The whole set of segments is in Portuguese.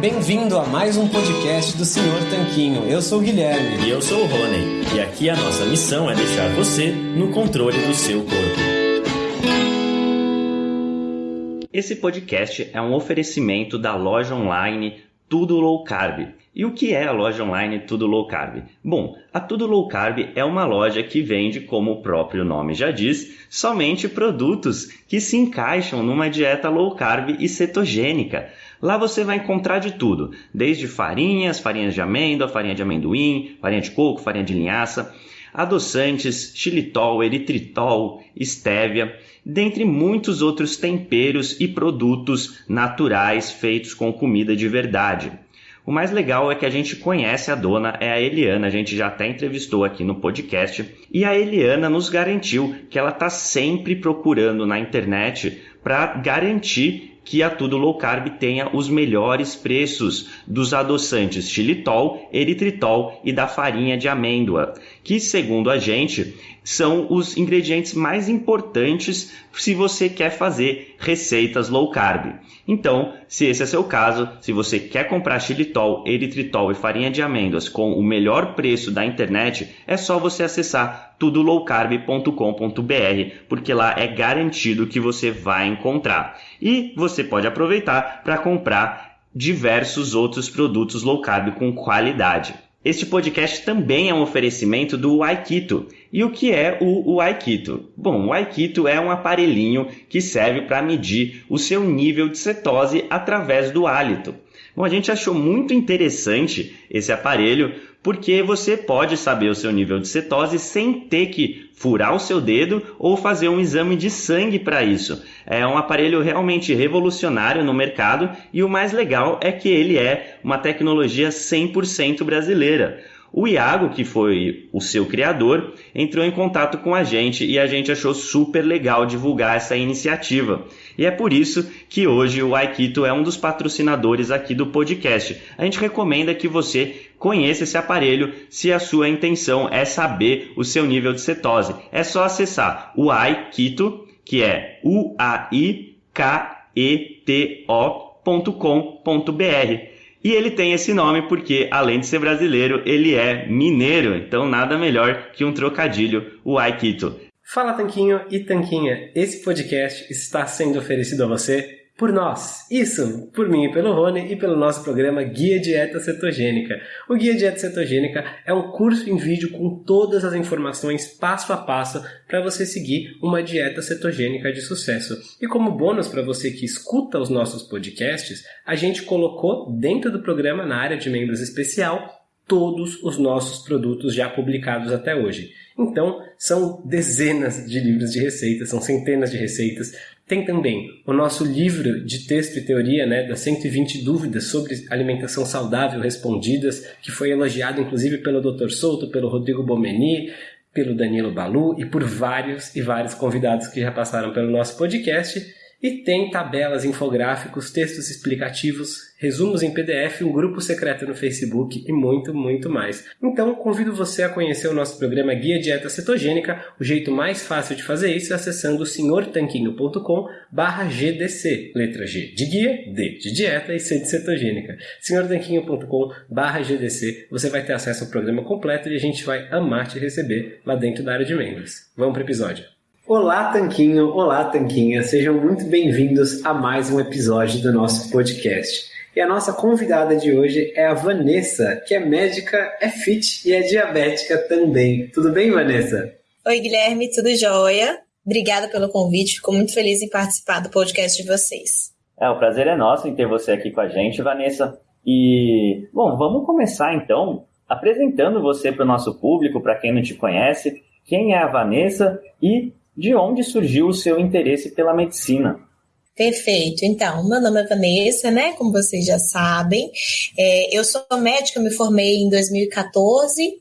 bem-vindo a mais um podcast do Senhor Tanquinho. Eu sou o Guilherme. E eu sou o Rony. E aqui a nossa missão é deixar você no controle do seu corpo. Esse podcast é um oferecimento da loja online Tudo Low Carb. E o que é a loja online Tudo Low Carb? Bom, a Tudo Low Carb é uma loja que vende, como o próprio nome já diz, somente produtos que se encaixam numa dieta low carb e cetogênica. Lá você vai encontrar de tudo, desde farinhas, farinhas de amêndoa, farinha de amendoim, farinha de coco, farinha de linhaça, adoçantes, xilitol, eritritol, estévia, dentre muitos outros temperos e produtos naturais feitos com comida de verdade. O mais legal é que a gente conhece a dona, é a Eliana, a gente já até entrevistou aqui no podcast, e a Eliana nos garantiu que ela está sempre procurando na internet para garantir que a Tudo Low Carb tenha os melhores preços dos adoçantes xilitol, eritritol e da farinha de amêndoa, que segundo a gente são os ingredientes mais importantes se você quer fazer receitas low carb. Então, se esse é seu caso, se você quer comprar xilitol, eritritol e farinha de amêndoas com o melhor preço da internet, é só você acessar tudolowcarb.com.br, porque lá é garantido que você vai encontrar. E você pode aproveitar para comprar diversos outros produtos low carb com qualidade. Este podcast também é um oferecimento do Aikito. E o que é o, Aikito? Bom, o Aikito é um aparelhinho que serve para medir o seu nível de cetose através do hálito. Bom, a gente achou muito interessante esse aparelho porque você pode saber o seu nível de cetose sem ter que furar o seu dedo ou fazer um exame de sangue para isso. É um aparelho realmente revolucionário no mercado e o mais legal é que ele é uma tecnologia 100% brasileira. O Iago, que foi o seu criador, entrou em contato com a gente e a gente achou super legal divulgar essa iniciativa. E é por isso que hoje o Aikito é um dos patrocinadores aqui do podcast. A gente recomenda que você conheça esse aparelho se a sua intenção é saber o seu nível de cetose. É só acessar o Aikito, que é u a i k e t o.com.br e ele tem esse nome porque, além de ser brasileiro, ele é mineiro, então nada melhor que um trocadilho, o Aikito. Fala Tanquinho e Tanquinha, esse podcast está sendo oferecido a você por nós. Isso, por mim e pelo Rony e pelo nosso programa Guia Dieta Cetogênica. O Guia Dieta Cetogênica é um curso em vídeo com todas as informações passo a passo para você seguir uma dieta cetogênica de sucesso. E como bônus para você que escuta os nossos podcasts, a gente colocou dentro do programa na área de membros especial todos os nossos produtos já publicados até hoje. Então, são dezenas de livros de receitas, são centenas de receitas. Tem também o nosso livro de texto e teoria, né, das 120 dúvidas sobre alimentação saudável respondidas, que foi elogiado inclusive pelo Dr. Souto, pelo Rodrigo Bomeni, pelo Danilo Balu e por vários e vários convidados que já passaram pelo nosso podcast. E tem tabelas, infográficos, textos explicativos, resumos em PDF, um grupo secreto no Facebook e muito, muito mais. Então, convido você a conhecer o nosso programa Guia Dieta Cetogênica. O jeito mais fácil de fazer isso é acessando senhortanquinho.com barra GDC. Letra G de guia, D de dieta e C de cetogênica. senhortanquinho.com barra GDC. Você vai ter acesso ao programa completo e a gente vai amar te receber lá dentro da área de membros. Vamos para o episódio. Olá, Tanquinho! Olá, Tanquinha! Sejam muito bem-vindos a mais um episódio do nosso podcast. E a nossa convidada de hoje é a Vanessa, que é médica, é fit e é diabética também. Tudo bem, Vanessa? Oi, Guilherme, tudo jóia? Obrigada pelo convite, fico muito feliz em participar do podcast de vocês. É, o prazer é nosso em ter você aqui com a gente, Vanessa. E, bom, vamos começar então apresentando você para o nosso público, para quem não te conhece. Quem é a Vanessa e de onde surgiu o seu interesse pela medicina? Perfeito. Então, meu nome é Vanessa, né? Como vocês já sabem. É, eu sou médica, me formei em 2014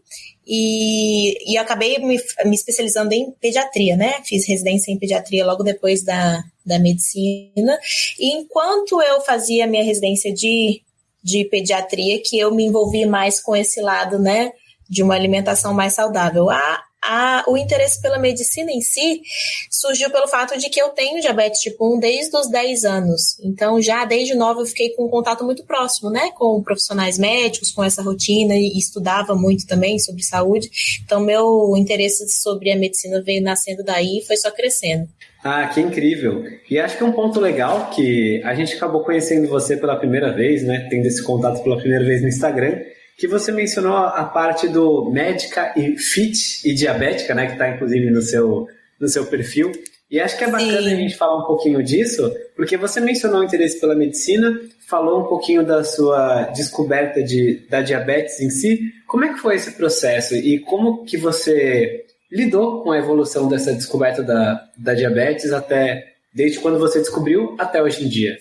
e, e acabei me, me, especializando em pediatria, né? Fiz residência em pediatria logo depois da, da medicina. E enquanto eu fazia minha residência de, de pediatria, que eu me envolvi mais com esse lado, né? De uma alimentação mais saudável. A, a, o interesse pela medicina em si surgiu pelo fato de que eu tenho diabetes tipo 1 desde os 10 anos. Então, já desde nova eu fiquei com um contato muito próximo, né, com profissionais médicos, com essa rotina e estudava muito também sobre saúde. Então, meu interesse sobre a medicina veio nascendo daí e foi só crescendo. Ah, que incrível! E acho que é um ponto legal que a gente acabou conhecendo você pela primeira vez, né, tendo esse contato pela primeira vez no Instagram que você mencionou a parte do médica e fit e diabética, né, que está inclusive no seu, no seu perfil. E acho que é bacana Sim. a gente falar um pouquinho disso, porque você mencionou o interesse pela medicina, falou um pouquinho da sua descoberta de, da diabetes em si. Como é que foi esse processo e como que você lidou com a evolução dessa descoberta da, da diabetes até desde quando você descobriu até hoje em dia?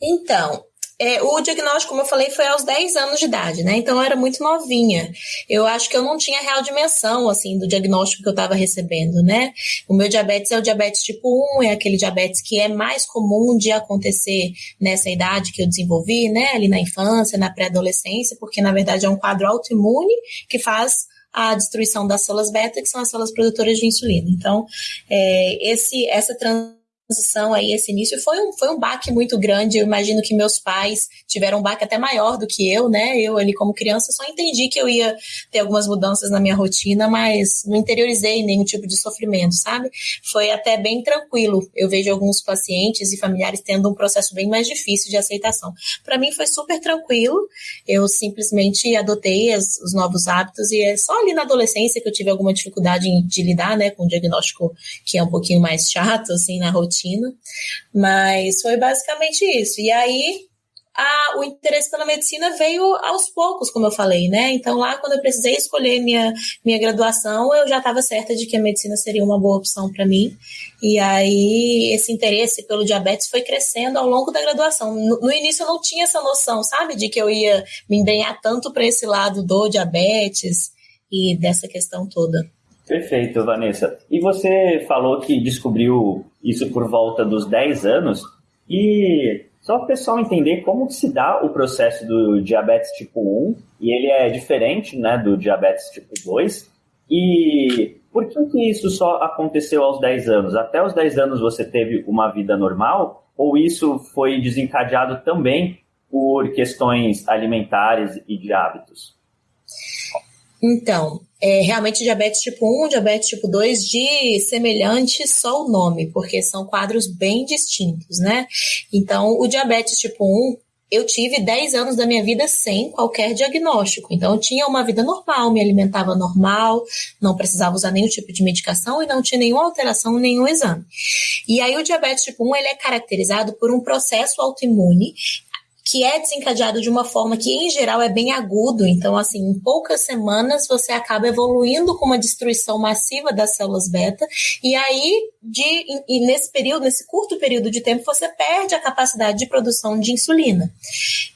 Então, é, o diagnóstico, como eu falei, foi aos 10 anos de idade, né? Então eu era muito novinha. Eu acho que eu não tinha real dimensão, assim, do diagnóstico que eu estava recebendo, né? O meu diabetes é o diabetes tipo 1, é aquele diabetes que é mais comum de acontecer nessa idade que eu desenvolvi, né? Ali na infância, na pré-adolescência, porque na verdade é um quadro autoimune que faz a destruição das células beta, que são as células produtoras de insulina. Então, é, esse, essa transição transição aí, esse início, foi um, foi um baque muito grande. Eu imagino que meus pais tiveram um baque até maior do que eu, né? Eu ali como criança só entendi que eu ia ter algumas mudanças na minha rotina, mas não interiorizei nenhum tipo de sofrimento, sabe? Foi até bem tranquilo. Eu vejo alguns pacientes e familiares tendo um processo bem mais difícil de aceitação. Para mim foi super tranquilo. Eu simplesmente adotei as, os novos hábitos e é só ali na adolescência que eu tive alguma dificuldade de lidar, né, com o diagnóstico que é um pouquinho mais chato assim na rotina rotina, mas foi basicamente isso. E aí a, o interesse pela medicina veio aos poucos, como eu falei, né? Então, lá, quando eu precisei escolher minha, minha graduação, eu já estava certa de que a medicina seria uma boa opção para mim. E aí, esse interesse pelo diabetes foi crescendo ao longo da graduação. No, no início, eu não tinha essa noção, sabe, de que eu ia me empenhar tanto para esse lado do diabetes e dessa questão toda. Perfeito, Vanessa. E você falou que descobriu isso por volta dos 10 anos. E só para o pessoal entender como se dá o processo do diabetes tipo 1, e ele é diferente né, do diabetes tipo 2. E por que, que isso só aconteceu aos 10 anos? Até os 10 anos você teve uma vida normal? Ou isso foi desencadeado também por questões alimentares e de hábitos? Então, é, realmente diabetes tipo 1, diabetes tipo 2, de semelhante só o nome, porque são quadros bem distintos, né? Então, o diabetes tipo 1, eu tive 10 anos da minha vida sem qualquer diagnóstico. Então, eu tinha uma vida normal, me alimentava normal, não precisava usar nenhum tipo de medicação e não tinha nenhuma alteração nenhum exame. E aí, o diabetes tipo 1, ele é caracterizado por um processo autoimune que é desencadeado de uma forma que, em geral, é bem agudo. Então, assim, em poucas semanas você acaba evoluindo com uma destruição massiva das células beta, e aí, de, e nesse período, nesse curto período de tempo, você perde a capacidade de produção de insulina.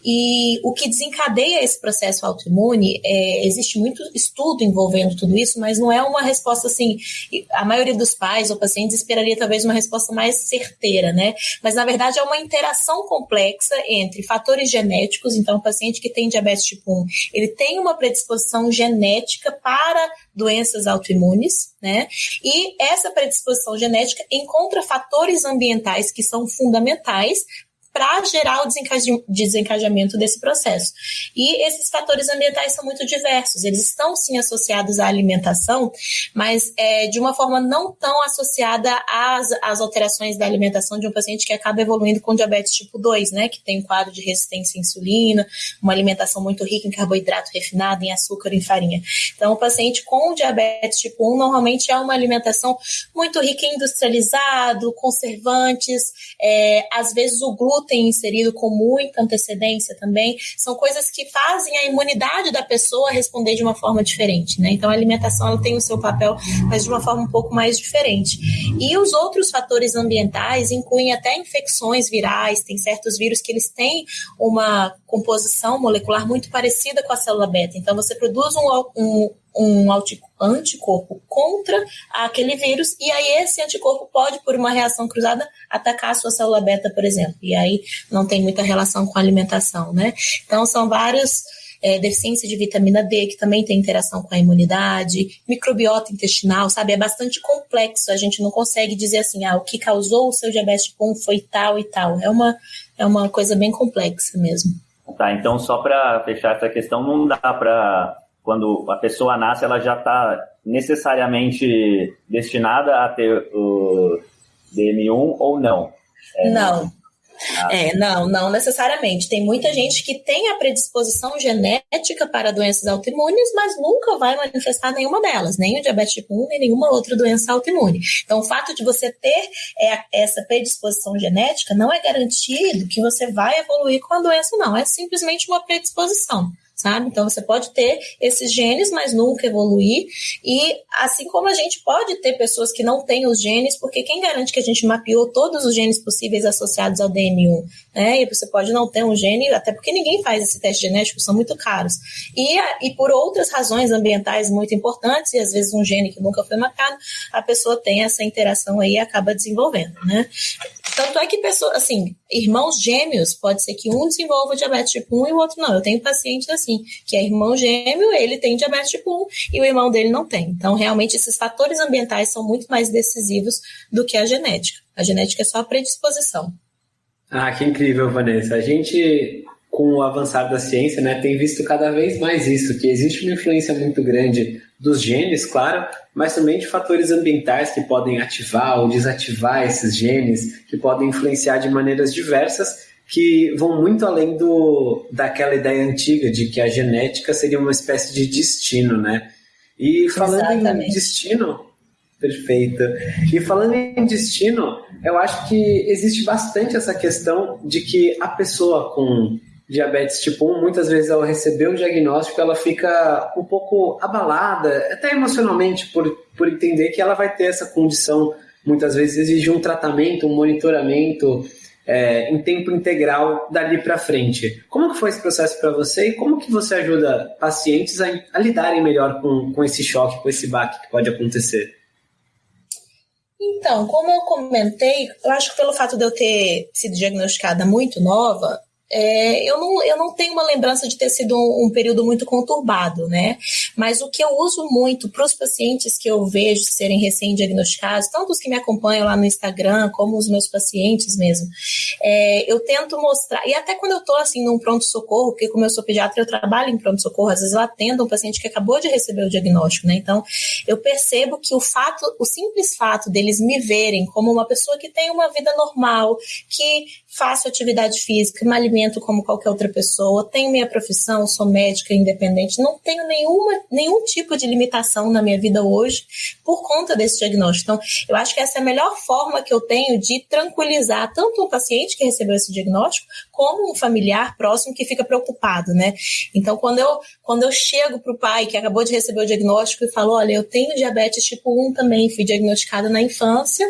E o que desencadeia esse processo autoimune, é, existe muito estudo envolvendo tudo isso, mas não é uma resposta assim. A maioria dos pais ou pacientes esperaria talvez uma resposta mais certeira, né? Mas na verdade é uma interação complexa entre fatores genéticos, então o paciente que tem diabetes tipo 1, ele tem uma predisposição genética para doenças autoimunes, né? E essa predisposição genética encontra fatores ambientais que são fundamentais para gerar o desencajamento desse processo. E esses fatores ambientais são muito diversos, eles estão sim associados à alimentação, mas é, de uma forma não tão associada às, às alterações da alimentação de um paciente que acaba evoluindo com diabetes tipo 2, né, que tem um quadro de resistência à insulina, uma alimentação muito rica em carboidrato refinado, em açúcar, em farinha. Então, o paciente com diabetes tipo 1 normalmente é uma alimentação muito rica em industrializado, conservantes, é, às vezes o glúten glúten inserido com muita antecedência também, são coisas que fazem a imunidade da pessoa responder de uma forma diferente, né? Então a alimentação ela tem o seu papel, mas de uma forma um pouco mais diferente. E os outros fatores ambientais incluem até infecções virais, tem certos vírus que eles têm uma composição molecular muito parecida com a célula beta. Então você produz um, um um anticorpo contra aquele vírus, e aí esse anticorpo pode, por uma reação cruzada, atacar a sua célula beta, por exemplo. E aí não tem muita relação com a alimentação, né? Então são vários é, deficiência de vitamina D, que também tem interação com a imunidade, microbiota intestinal, sabe? É bastante complexo. A gente não consegue dizer assim, ah, o que causou o seu diabetes tipo 1 foi tal e tal. É uma, é uma coisa bem complexa mesmo. Tá, então só para fechar essa questão, não dá para quando a pessoa nasce, ela já está necessariamente destinada a ter o DM1 ou não? É, não. Ah. É, não, não necessariamente. Tem muita gente que tem a predisposição genética para doenças autoimunes, mas nunca vai manifestar nenhuma delas, nem o diabetes tipo 1, nem nenhuma outra doença autoimune. Então, o fato de você ter é, essa predisposição genética não é garantido que você vai evoluir com a doença, não. É simplesmente uma predisposição sabe? Então você pode ter esses genes, mas nunca evoluir. E assim como a gente pode ter pessoas que não têm os genes, porque quem garante que a gente mapeou todos os genes possíveis associados ao DM1? Né? E você pode não ter um gene, até porque ninguém faz esse teste genético, são muito caros. E, e por outras razões ambientais muito importantes, e às vezes um gene que nunca foi mapeado, a pessoa tem essa interação aí e acaba desenvolvendo, né? Tanto é que pessoas, assim, irmãos gêmeos, pode ser que um desenvolva diabetes tipo 1 e o outro não. Eu tenho pacientes assim, que é irmão gêmeo, ele tem diabetes tipo 1 e o irmão dele não tem. Então, realmente, esses fatores ambientais são muito mais decisivos do que a genética. A genética é só a predisposição. Ah, que incrível, Vanessa. A gente, com o avançar da ciência, né, tem visto cada vez mais isso, que existe uma influência muito grande dos genes, claro, mas também de fatores ambientais que podem ativar ou desativar esses genes, que podem influenciar de maneiras diversas, que vão muito além do, daquela ideia antiga de que a genética seria uma espécie de destino, né? E falando Exatamente. em destino, perfeito. E falando em destino, eu acho que existe bastante essa questão de que a pessoa com diabetes tipo 1, muitas vezes ao receber o diagnóstico, ela fica um pouco abalada, até emocionalmente, por, por entender que ela vai ter essa condição, muitas vezes exige um tratamento, um monitoramento é, em tempo integral dali para frente. Como que foi esse processo para você e como que você ajuda pacientes a, a lidarem melhor com, com esse choque, com esse baque que pode acontecer? Então, como eu comentei, eu acho que pelo fato de eu ter sido diagnosticada muito nova, é, eu, não, eu não tenho uma lembrança de ter sido um, um, período muito conturbado, né? Mas o que eu uso muito para os pacientes que eu vejo serem recém-diagnosticados, tanto os que me acompanham lá no Instagram, como os meus pacientes mesmo, é, eu tento mostrar, e até quando eu estou assim num pronto-socorro, porque como eu sou pediatra, eu trabalho em pronto-socorro, às vezes eu atendo um paciente que acabou de receber o diagnóstico, né? Então, eu percebo que o fato, o simples fato deles me verem como uma pessoa que tem uma vida normal, que faço atividade física, me alimento como qualquer outra pessoa, tenho minha profissão, sou médica independente, não tenho nenhuma, nenhum tipo de limitação na minha vida hoje por conta desse diagnóstico. Então, eu acho que essa é a melhor forma que eu tenho de tranquilizar tanto o paciente que recebeu esse diagnóstico, como um familiar próximo que fica preocupado, né? Então, quando eu, quando eu chego para o pai que acabou de receber o diagnóstico e falo, olha, eu tenho diabetes tipo 1 também, fui diagnosticada na infância,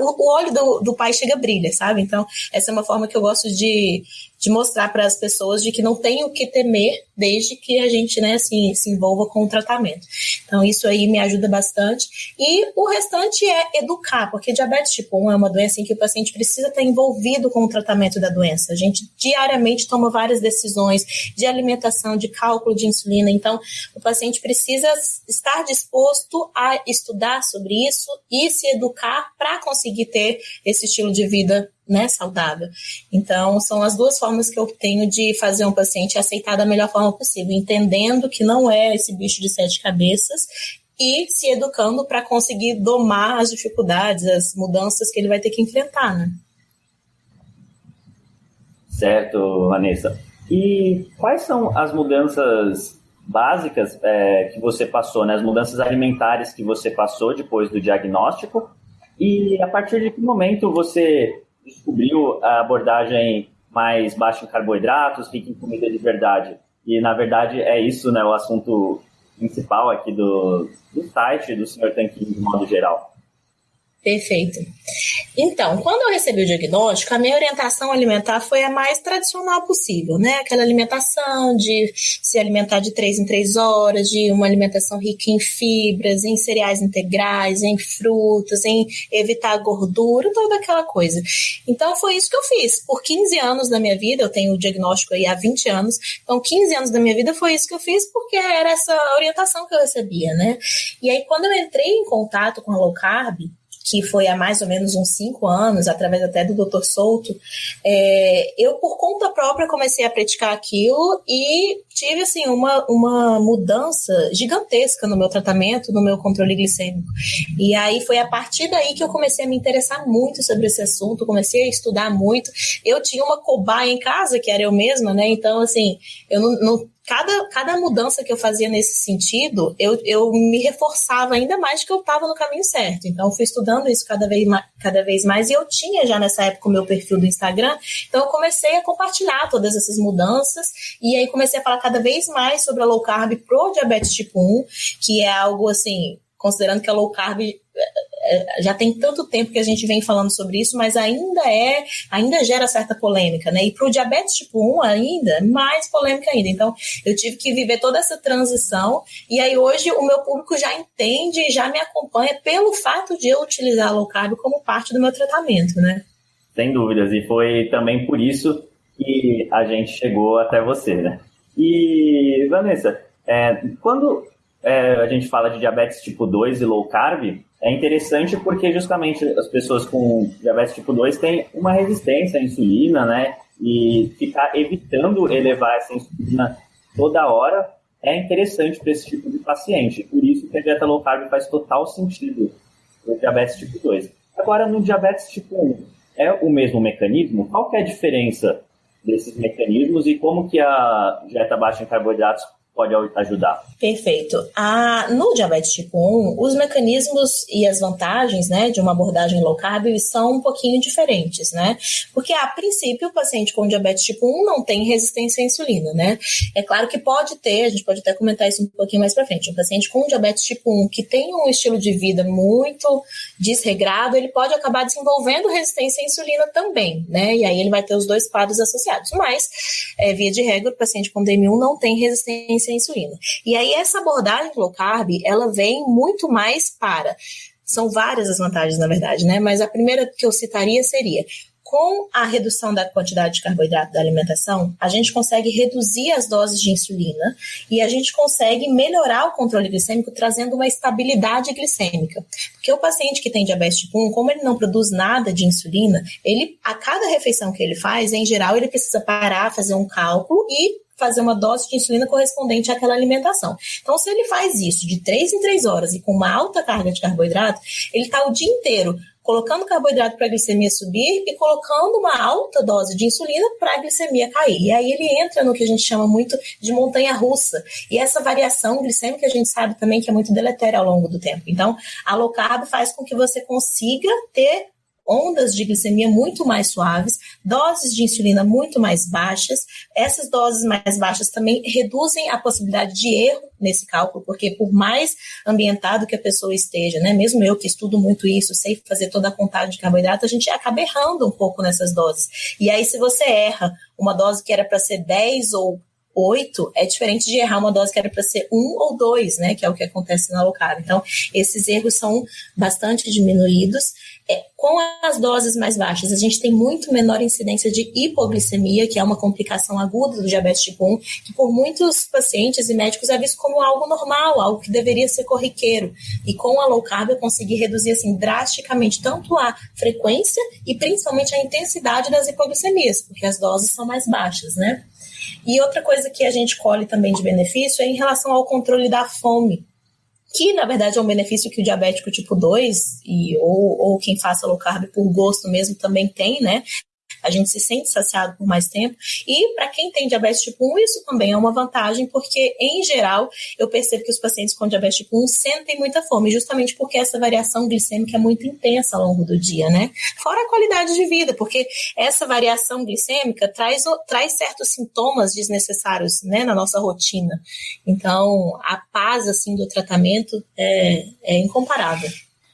o, olho do, do pai chega a brilha, sabe? Então, essa é uma forma que eu gosto de, de mostrar para as pessoas de que não tem o que temer desde que a gente né, assim, se envolva com o tratamento. Então, isso aí me ajuda bastante. E o restante é educar, porque diabetes tipo 1 é uma doença em que o paciente precisa estar envolvido com o tratamento da doença. A gente diariamente toma várias decisões de alimentação, de cálculo de insulina. Então, o paciente precisa estar disposto a estudar sobre isso e se educar para conseguir ter esse estilo de vida né, saudável. Então, são as duas formas que eu tenho de fazer um paciente aceitar da melhor forma possível, entendendo que não é esse bicho de sete cabeças e se educando para conseguir domar as dificuldades, as mudanças que ele vai ter que enfrentar, né? Certo, Vanessa. E quais são as mudanças básicas é, que você passou, né? As mudanças alimentares que você passou depois do diagnóstico? E a partir de que momento você descobriu a abordagem mais baixa em carboidratos, rica em comida de verdade. E, na verdade, é isso né, o assunto principal aqui do, do site do Sr. Tanquinho, de modo geral. Perfeito. Então, quando eu recebi o diagnóstico, a minha orientação alimentar foi a mais tradicional possível, né? Aquela alimentação de se alimentar de três em três horas, de uma alimentação rica em fibras, em cereais integrais, em frutas, em evitar gordura, toda aquela coisa. Então, foi isso que eu fiz. Por 15 anos da minha vida, eu tenho o diagnóstico aí há 20 anos, então 15 anos da minha vida foi isso que eu fiz porque era essa orientação que eu recebia, né? E aí, quando eu entrei em contato com a low carb, que foi há mais ou menos uns cinco anos, através até do Dr. Souto, é, eu por conta própria comecei a praticar aquilo e tive assim uma, uma mudança gigantesca no meu tratamento, no meu controle glicêmico. E aí foi a partir daí que eu comecei a me interessar muito sobre esse assunto, comecei a estudar muito. Eu tinha uma cobaia em casa, que era eu mesma, né? Então, assim, eu não, não cada, cada mudança que eu fazia nesse sentido, eu, eu me reforçava ainda mais que eu estava no caminho certo. Então, eu fui estudando isso cada vez, cada vez mais e eu tinha já nessa época o meu perfil do Instagram. Então, eu comecei a compartilhar todas essas mudanças e aí comecei a falar cada vez mais sobre a low carb pro diabetes tipo 1, que é algo assim, considerando que a low carb é, já tem tanto tempo que a gente vem falando sobre isso, mas ainda é, ainda gera certa polêmica, né? E para o diabetes tipo 1 ainda, mais polêmica ainda. Então, eu tive que viver toda essa transição e aí hoje o meu público já entende e já me acompanha pelo fato de eu utilizar a low carb como parte do meu tratamento, né? Sem dúvidas, e foi também por isso que a gente chegou até você, né? E, Vanessa, é, quando é, a gente fala de diabetes tipo 2 e low carb, é interessante porque justamente as pessoas com diabetes tipo 2 têm uma resistência à insulina, né? E ficar evitando elevar essa insulina toda hora é interessante para esse tipo de paciente. Por isso que a dieta low carb faz total sentido no diabetes tipo 2. Agora, no diabetes tipo 1, é o mesmo mecanismo? Qual que é a diferença desses mecanismos e como que a dieta baixa em carboidratos pode ajudar. Perfeito. Ah, no diabetes tipo 1, os mecanismos e as vantagens né, de uma abordagem low carb são um pouquinho diferentes, né? Porque, a princípio, o paciente com diabetes tipo 1 não tem resistência à insulina, né? É claro que pode ter, a gente pode até comentar isso um pouquinho mais para frente. Um paciente com diabetes tipo 1 que tem um estilo de vida muito desregrado, ele pode acabar desenvolvendo resistência à insulina também, né? E aí ele vai ter os dois quadros associados. Mas, é, via de regra, o paciente com DM1 não tem resistência resistência à insulina. E aí essa abordagem low carb, ela vem muito mais para são várias as vantagens, na verdade, né? Mas a primeira que eu citaria seria com a redução da quantidade de carboidrato da alimentação, a gente consegue reduzir as doses de insulina e a gente consegue melhorar o controle glicêmico, trazendo uma estabilidade glicêmica. Porque o paciente que tem diabetes tipo 1, como ele não produz nada de insulina, ele a cada refeição que ele faz, em geral, ele precisa parar, fazer um cálculo e fazer uma dose de insulina correspondente àquela alimentação. Então, se ele faz isso de 3 em 3 horas e com uma alta carga de carboidrato, ele está o dia inteiro colocando carboidrato para a glicemia subir e colocando uma alta dose de insulina para a glicemia cair. E aí ele entra no que a gente chama muito de montanha russa. E essa variação glicêmica a gente sabe também que é muito deletéria ao longo do tempo. Então, a low carb faz com que você consiga ter ondas de glicemia muito mais suaves, doses de insulina muito mais baixas. Essas doses mais baixas também reduzem a possibilidade de erro nesse cálculo, porque por mais ambientado que a pessoa esteja, né, mesmo eu que estudo muito isso, sei fazer toda a contagem de carboidrato, a gente acaba errando um pouco nessas doses. E aí, se você erra uma dose que era para ser 10 ou 8 é diferente de errar uma dose que era para ser 1 ou 2, né? Que é o que acontece na low carb. Então, esses erros são bastante diminuídos. É, com as doses mais baixas, a gente tem muito menor incidência de hipoglicemia, que é uma complicação aguda do diabetes tipo 1, que por muitos pacientes e médicos é visto como algo normal, algo que deveria ser corriqueiro. E com a low carb eu consegui reduzir assim drasticamente tanto a frequência e principalmente a intensidade das hipoglicemias, porque as doses são mais baixas, né? E outra coisa que a gente colhe também de benefício é em relação ao controle da fome, que na verdade é um benefício que o diabético tipo 2 e, ou, ou quem faça low carb por gosto mesmo também tem, né? A gente se sente saciado por mais tempo. E para quem tem diabetes tipo 1, isso também é uma vantagem, porque em geral eu percebo que os pacientes com diabetes tipo 1 sentem muita fome, justamente porque essa variação glicêmica é muito intensa ao longo do dia, né? Fora a qualidade de vida, porque essa variação glicêmica traz, traz certos sintomas desnecessários, né, na nossa rotina. Então, a paz, assim, do tratamento é, é incomparável.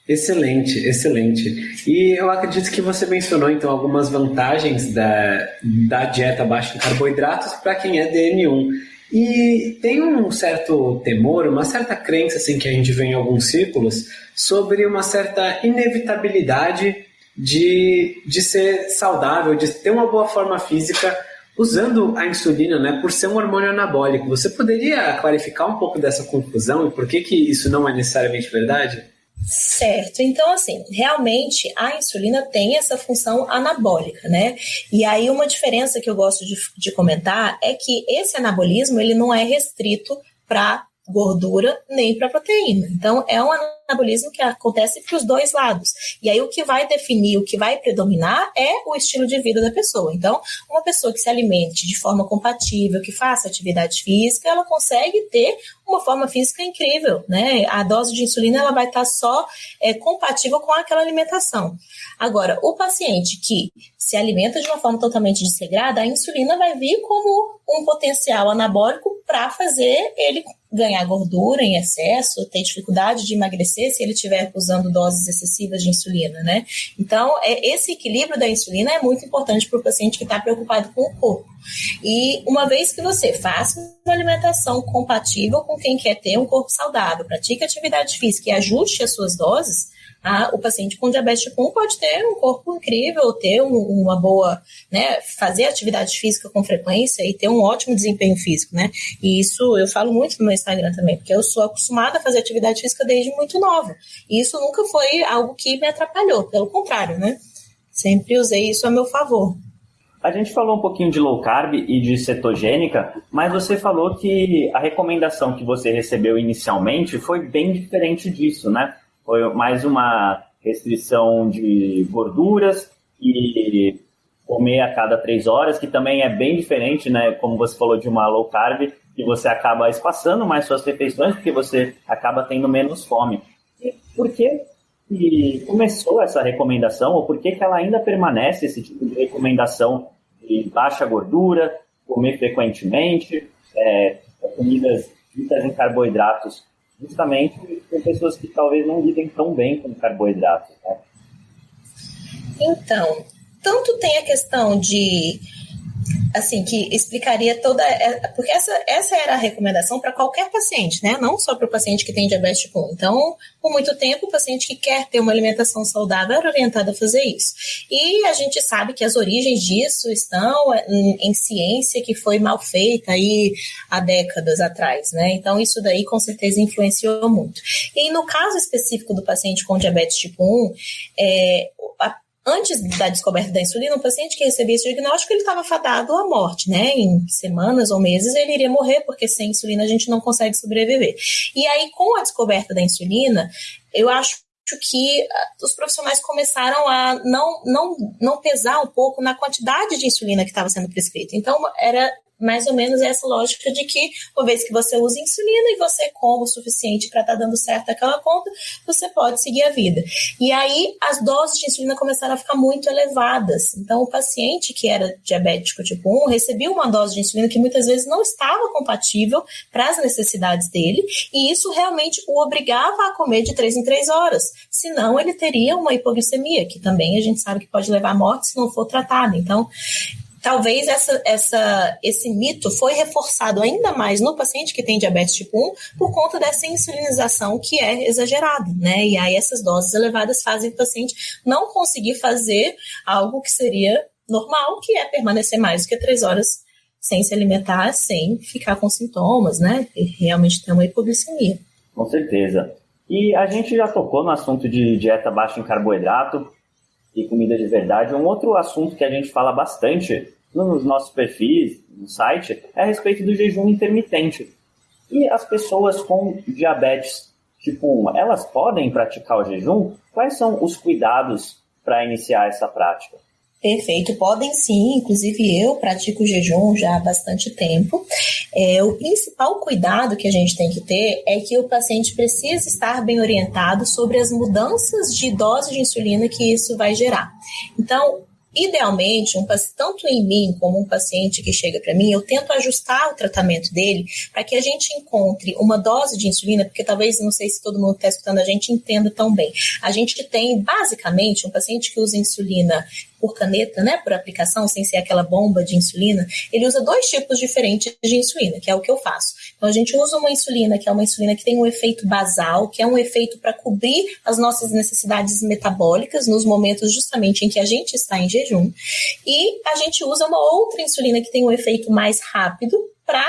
Excelente, excelente. E eu acredito que você mencionou então algumas vantagens da, da dieta baixa em carboidratos para quem é DM1. E tem um certo temor, uma certa crença assim que a gente vê em alguns círculos sobre uma certa inevitabilidade de, de ser saudável, de ter uma boa forma física usando a insulina, né, por ser um hormônio anabólico. Você poderia clarificar um pouco dessa confusão e por que que isso não é necessariamente verdade? Certo, então assim, realmente a insulina tem essa função anabólica, né? E aí uma diferença que eu gosto de, de comentar é que esse anabolismo ele não é restrito para gordura nem para proteína. Então, é um anabolismo que acontece para os dois lados. E aí, o que vai definir, o que vai predominar é o estilo de vida da pessoa. Então, uma pessoa que se alimente de forma compatível, que faça atividade física, ela consegue ter uma forma física incrível, né? A dose de insulina ela vai estar só é, compatível com aquela alimentação. Agora, o paciente que se alimenta de uma forma totalmente desregrada, a insulina vai vir como um potencial anabólico para fazer ele ganhar gordura em excesso, ter dificuldade de emagrecer se ele estiver usando doses excessivas de insulina, né? Então, é, esse equilíbrio da insulina é muito importante para o paciente que está preocupado com o corpo. E uma vez que você faça uma alimentação compatível com quem quer ter um corpo saudável, pratique atividade física e ajuste as suas doses, o paciente com diabetes tipo 1 pode ter um corpo incrível, ter um, uma boa, né, fazer atividade física com frequência e ter um ótimo desempenho físico, né? E isso eu falo muito no meu Instagram também, porque eu sou acostumada a fazer atividade física desde muito nova. E isso nunca foi algo que me atrapalhou, pelo contrário, né? Sempre usei isso a meu favor. A gente falou um pouquinho de low carb e de cetogênica, mas você falou que a recomendação que você recebeu inicialmente foi bem diferente disso, né? Foi mais uma restrição de gorduras e comer a cada três horas, que também é bem diferente, né? Como você falou de uma low carb, que você acaba espaçando mais suas refeições, porque você acaba tendo menos fome. E por que, que começou essa recomendação, ou por que, que ela ainda permanece esse tipo de recomendação de baixa gordura, comer frequentemente, é, comidas ricas em carboidratos justamente com pessoas que talvez não lidem tão bem com carboidratos. Né? Então, tanto tem a questão de assim, que explicaria toda. Porque essa, essa era a recomendação para qualquer paciente, né? Não só para o paciente que tem diabetes tipo 1. Então, por muito tempo, o paciente que quer ter uma alimentação saudável era orientado a fazer isso. E a gente sabe que as origens disso estão em, em ciência que foi mal feita aí há décadas atrás, né? Então, isso daí com certeza influenciou muito. E no caso específico do paciente com diabetes tipo 1, é, a antes da descoberta da insulina, o paciente que recebia esse diagnóstico, ele estava fadado à morte, né? Em semanas ou meses ele iria morrer, porque sem insulina a gente não consegue sobreviver. E aí, com a descoberta da insulina, eu acho que ah, os profissionais começaram a não, não, não pesar um pouco na quantidade de insulina que estava sendo prescrita. Então, era mais ou menos essa lógica de que, uma vez que você usa insulina e você come o suficiente para estar tá dando certo aquela conta, você pode seguir a vida. E aí as doses de insulina começaram a ficar muito elevadas. Então, o paciente que era diabético tipo 1 recebia uma dose de insulina que muitas vezes não estava compatível para as necessidades dele, e isso realmente o obrigava a comer de 3 em 3 horas. Senão, ele teria uma hipoglicemia, que também a gente sabe que pode levar à morte se não for tratado. Então, talvez essa, essa, esse mito foi reforçado ainda mais no paciente que tem diabetes tipo 1 por conta dessa insulinização que é exagerada, né? E aí essas doses elevadas fazem o paciente não conseguir fazer algo que seria normal, que é permanecer mais do que três horas sem se alimentar, sem ficar com sintomas, né? E realmente ter uma hipoglicemia. Com certeza. E a gente já tocou no assunto de dieta baixa em carboidrato, e comida de verdade. Um outro assunto que a gente fala bastante nos nossos perfis, no site, é a respeito do jejum intermitente. E as pessoas com diabetes tipo 1, elas podem praticar o jejum? Quais são os cuidados para iniciar essa prática? Perfeito, podem sim, inclusive eu pratico jejum já há bastante tempo. É, o principal cuidado que a gente tem que ter é que o paciente precisa estar bem orientado sobre as mudanças de dose de insulina que isso vai gerar. Então, idealmente, um, tanto em mim como um paciente que chega para mim, eu tento ajustar o tratamento dele para que a gente encontre uma dose de insulina, porque talvez, não sei se todo mundo está escutando a gente entenda tão bem. A gente tem, basicamente, um paciente que usa insulina por caneta, né, por aplicação, sem ser aquela bomba de insulina, ele usa dois tipos diferentes de insulina, que é o que eu faço. Então a gente usa uma insulina que é uma insulina que tem um efeito basal, que é um efeito para cobrir as nossas necessidades metabólicas nos momentos justamente em que a gente está em jejum, e a gente usa uma outra insulina que tem um efeito mais rápido para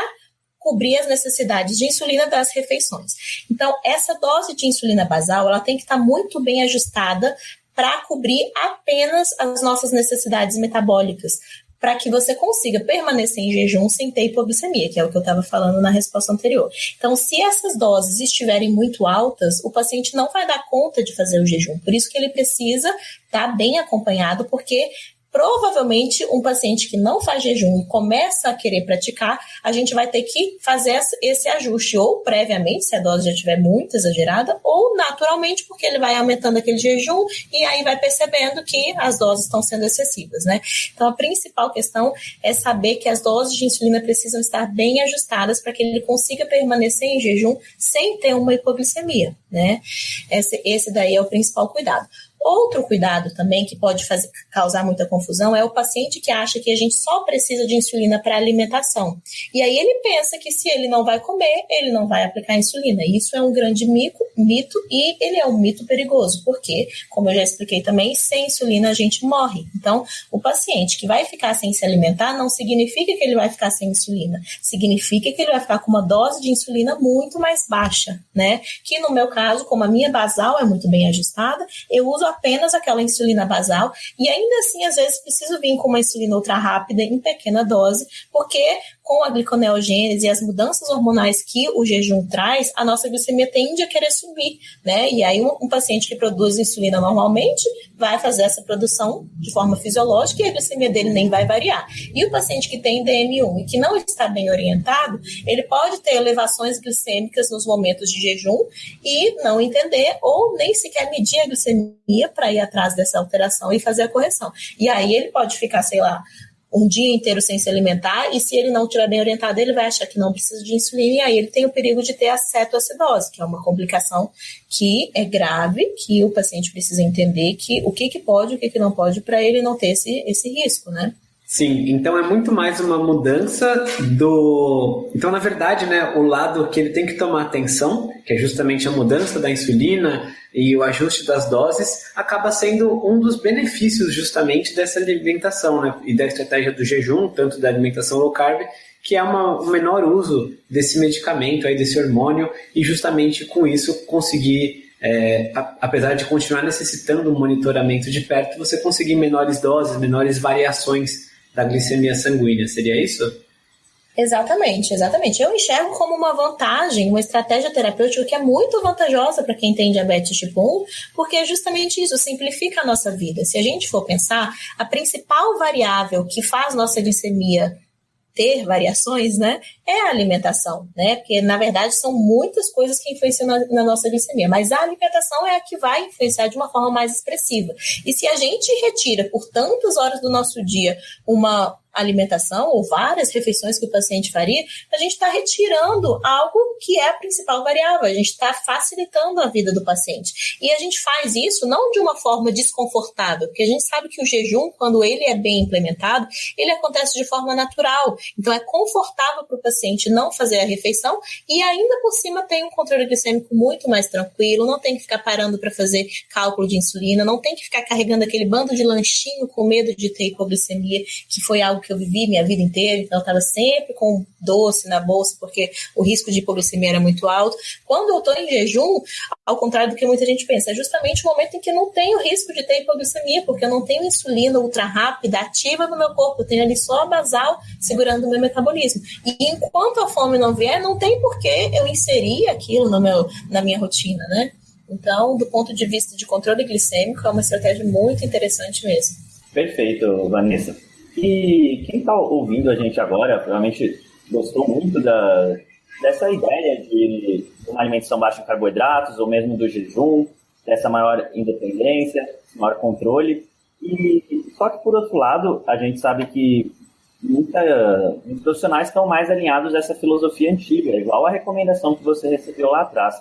cobrir as necessidades de insulina das refeições. Então, essa dose de insulina basal, ela tem que estar muito bem ajustada para cobrir apenas as nossas necessidades metabólicas, para que você consiga permanecer em jejum sem ter hipoglicemia, que é o que eu estava falando na resposta anterior. Então, se essas doses estiverem muito altas, o paciente não vai dar conta de fazer o jejum. Por isso que ele precisa estar tá bem acompanhado, porque provavelmente um paciente que não faz jejum e começa a querer praticar, a gente vai ter que fazer esse ajuste, ou previamente, se a dose já estiver muito exagerada, ou naturalmente, porque ele vai aumentando aquele jejum e aí vai percebendo que as doses estão sendo excessivas, né? Então, a principal questão é saber que as doses de insulina precisam estar bem ajustadas para que ele consiga permanecer em jejum sem ter uma hipoglicemia, né? Esse, esse daí é o principal cuidado. Outro cuidado também que pode fazer, causar muita confusão é o paciente que acha que a gente só precisa de insulina para alimentação. E aí ele pensa que se ele não vai comer, ele não vai aplicar insulina. Isso é um grande mico, mito e ele é um mito perigoso, porque, como eu já expliquei também, sem insulina a gente morre. Então, o paciente que vai ficar sem se alimentar não significa que ele vai ficar sem insulina, significa que ele vai ficar com uma dose de insulina muito mais baixa, né? Que no meu caso, como a minha basal é muito bem ajustada, eu uso apenas aquela insulina basal e ainda assim, às vezes, preciso vir com uma insulina ultra rápida em pequena dose, porque com a gliconeogênese e as mudanças hormonais que o jejum traz, a nossa glicemia tende a querer subir, né? E aí um, um, paciente que produz insulina normalmente vai fazer essa produção de forma fisiológica e a glicemia dele nem vai variar. E o paciente que tem DM1 e que não está bem orientado, ele pode ter elevações glicêmicas nos momentos de jejum e não entender ou nem sequer medir a glicemia para ir atrás dessa alteração e fazer a correção. E aí ele pode ficar, sei lá, um dia inteiro sem se alimentar, e se ele não estiver bem orientado, ele vai achar que não precisa de insulina, e aí ele tem o perigo de ter acetoacidose, que é uma complicação que é grave, que o paciente precisa entender que o que, que pode e o que, que não pode para ele não ter esse, esse risco, né? Sim, então é muito mais uma mudança do. Então, na verdade, né, o lado que ele tem que tomar atenção, que é justamente a mudança da insulina e o ajuste das doses, acaba sendo um dos benefícios justamente dessa alimentação, né, e da estratégia do jejum, tanto da alimentação low carb, que é uma, um menor uso desse medicamento, aí, desse hormônio, e justamente com isso conseguir é, apesar de continuar necessitando um monitoramento de perto, você conseguir menores doses, menores variações da glicemia sanguínea, seria isso? Exatamente, exatamente. Eu enxergo como uma vantagem, uma estratégia terapêutica que é muito vantajosa para quem tem diabetes tipo 1, porque é justamente isso, simplifica a nossa vida. Se a gente for pensar, a principal variável que faz nossa glicemia ter variações, né, é a alimentação, né? Porque na verdade são muitas coisas que influenciam na, na, nossa glicemia, mas a alimentação é a que vai influenciar de uma forma mais expressiva. E se a gente retira por tantas horas do nosso dia uma alimentação ou várias refeições que o paciente faria, a gente está retirando algo que é a principal variável, a gente está facilitando a vida do paciente. E a gente faz isso não de uma forma desconfortável, porque a gente sabe que o jejum, quando ele é bem implementado, ele acontece de forma natural. Então é confortável para o paciente não fazer a refeição e ainda por cima tem um controle glicêmico muito mais tranquilo, não tem que ficar parando para fazer cálculo de insulina, não tem que ficar carregando aquele bando de lanchinho com medo de ter hipoglicemia, que foi algo que eu vivi minha vida inteira, então eu estava sempre com doce na bolsa, porque o risco de hipoglicemia era muito alto. Quando eu estou em jejum, ao contrário do que muita gente pensa, é justamente o momento em que eu não tenho risco de ter hipoglicemia, porque eu não tenho insulina ultra rápida, ativa no meu corpo, eu tenho ali só a basal segurando o meu metabolismo. E enquanto a fome não vier, não tem por que eu inserir aquilo no meu, na minha rotina, né? Então, do ponto de vista de controle glicêmico, é uma estratégia muito interessante mesmo. Perfeito, Vanessa. E quem está ouvindo a gente agora, provavelmente gostou muito da, dessa ideia de uma alimentação baixa em carboidratos, ou mesmo do jejum, dessa maior independência, maior controle. E só que por outro lado, a gente sabe que muita, muitos profissionais estão mais alinhados a essa filosofia antiga, igual a recomendação que você recebeu lá atrás.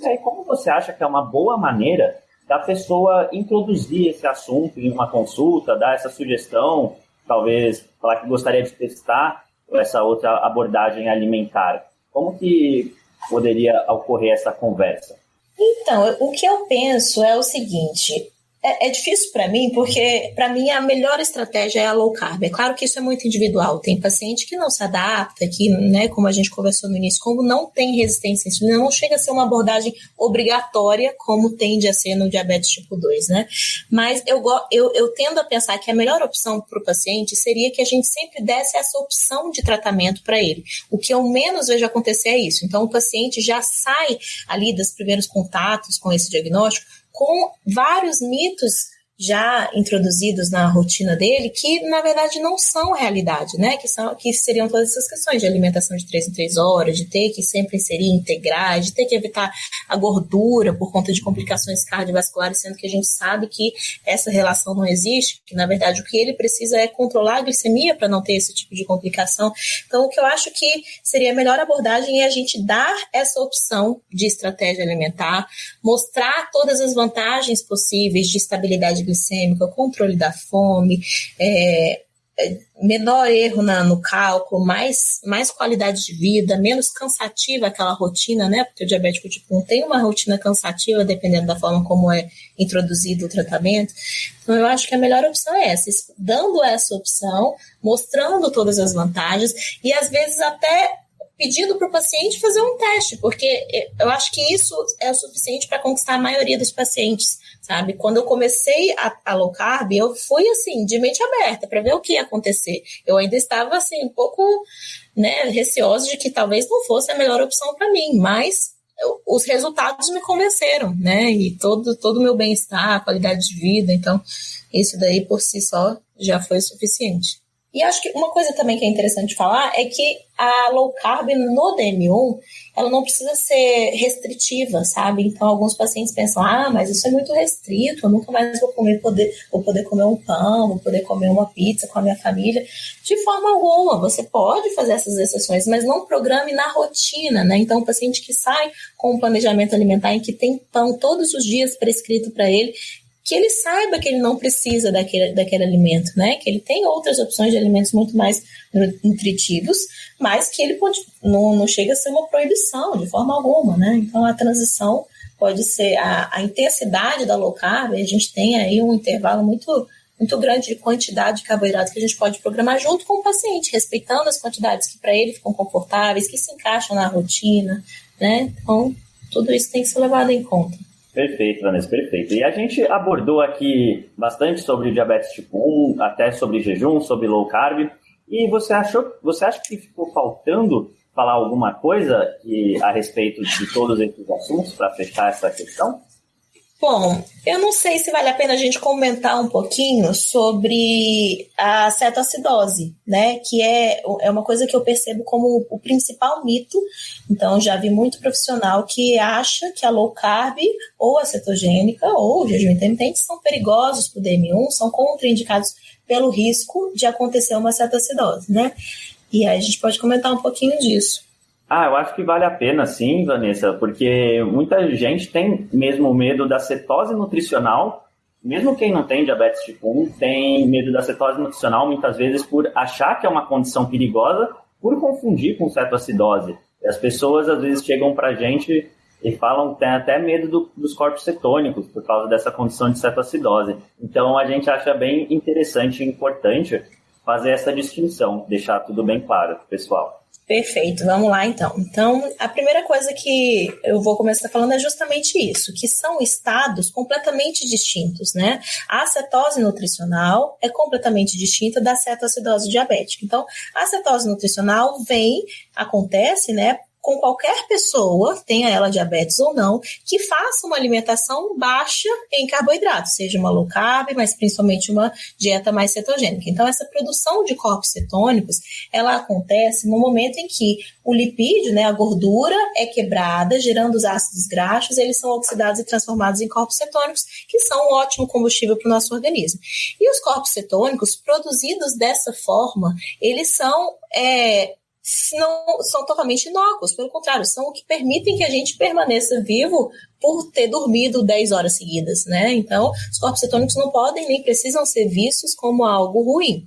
E aí, como você acha que é uma boa maneira da pessoa introduzir esse assunto em uma consulta, dar essa sugestão, talvez falar que gostaria de testar essa outra abordagem alimentar? Como que poderia ocorrer essa conversa? Então, o que eu penso é o seguinte: é, é difícil para mim, porque para mim a melhor estratégia é a low carb. É claro que isso é muito individual. Tem paciente que não se adapta, que, né, como a gente conversou no início, como não tem resistência à insulina, não chega a ser uma abordagem obrigatória, como tende a ser no diabetes tipo 2, né? Mas eu, eu, eu tendo a pensar que a melhor opção para o paciente seria que a gente sempre desse essa opção de tratamento para ele. O que eu menos vejo acontecer é isso. Então, o paciente já sai ali dos primeiros contatos com esse diagnóstico com vários mitos já introduzidos na rotina dele que na verdade não são realidade, né? Que são que seriam todas essas questões de alimentação de três em três horas, de ter que sempre inserir integrais, de ter que evitar a gordura por conta de complicações cardiovasculares, sendo que a gente sabe que essa relação não existe, que na verdade o que ele precisa é controlar a glicemia para não ter esse tipo de complicação. Então, o que eu acho que seria a melhor abordagem é a gente dar essa opção de estratégia alimentar, mostrar todas as vantagens possíveis de estabilidade glicêmica, controle da fome, é, é, menor erro na, no cálculo, mais, mais qualidade de vida, menos cansativa aquela rotina, né? Porque o diabético tipo 1 tem uma rotina cansativa, dependendo da forma como é introduzido o tratamento. Então, eu acho que a melhor opção é essa, dando essa opção, mostrando todas as vantagens e às vezes até pedindo para o paciente fazer um teste, porque eu acho que isso é o suficiente para conquistar a maioria dos pacientes, sabe? Quando eu comecei a, a low carb, eu fui assim, de mente aberta, para ver o que ia acontecer. Eu ainda estava assim, um pouco né, receosa de que talvez não fosse a melhor opção para mim, mas eu, os resultados me convenceram, né? E todo todo o meu bem-estar, qualidade de vida, então isso daí por si só já foi suficiente. E acho que uma coisa também que é interessante falar é que a low carb no DM1, ela não precisa ser restritiva, sabe? Então, alguns pacientes pensam, ah, mas isso é muito restrito, eu nunca mais vou comer, poder, vou poder comer um pão, vou poder comer uma pizza com a minha família. De forma alguma, você pode fazer essas exceções, mas não programe na rotina, né? Então, o paciente que sai com um planejamento alimentar em que tem pão todos os dias prescrito para ele, que ele saiba que ele não precisa daquele, daquele alimento, né? Que ele tem outras opções de alimentos muito mais nutritivos, mas que ele pode, não, não chega a ser uma proibição de forma alguma, né? Então a transição pode ser a, a intensidade da low carb, a gente tem aí um intervalo muito muito grande de quantidade de carboidrato que a gente pode programar junto com o paciente, respeitando as quantidades que para ele ficam confortáveis, que se encaixam na rotina, né? Então, tudo isso tem que ser levado em conta. Perfeito, Vanessa, perfeito. E a gente abordou aqui bastante sobre diabetes tipo 1, até sobre jejum, sobre low carb. E você achou, você acha que ficou faltando falar alguma coisa que, a respeito de todos esses assuntos para fechar essa questão? Bom, eu não sei se vale a pena a gente comentar um pouquinho sobre a cetoacidose, né? Que é, é uma coisa que eu percebo como o principal mito. Então, já vi muito profissional que acha que a low carb, ou a cetogênica, ou o jejum intermitente são perigosos para o DM1, são contraindicados pelo risco de acontecer uma cetoacidose, né? E aí a gente pode comentar um pouquinho disso. Ah, eu acho que vale a pena sim, Vanessa, porque muita gente tem mesmo medo da cetose nutricional, mesmo quem não tem diabetes tipo 1 tem medo da cetose nutricional muitas vezes por achar que é uma condição perigosa, por confundir com cetoacidose. E as pessoas às vezes chegam pra gente e falam tem até medo do, dos corpos cetônicos por causa dessa condição de cetoacidose. Então a gente acha bem interessante e importante fazer essa distinção, deixar tudo bem claro, pessoal. Perfeito, vamos lá então. Então, a primeira coisa que eu vou começar falando é justamente isso, que são estados completamente distintos, né? A cetose nutricional é completamente distinta da cetoacidose diabética. Então, a cetose nutricional vem, acontece, né, com qualquer pessoa, tenha ela diabetes ou não, que faça uma alimentação baixa em carboidratos, seja uma low carb, mas principalmente uma dieta mais cetogênica. Então, essa produção de corpos cetônicos, ela acontece no momento em que o lipídio, né, a gordura, é quebrada, gerando os ácidos graxos, eles são oxidados e transformados em corpos cetônicos, que são um ótimo combustível para o nosso organismo. E os corpos cetônicos, produzidos dessa forma, eles são é, não são totalmente inócuos, pelo contrário, são o que permitem que a gente permaneça vivo por ter dormido 10 horas seguidas, né? Então, os corpos cetônicos não podem nem precisam ser vistos como algo ruim.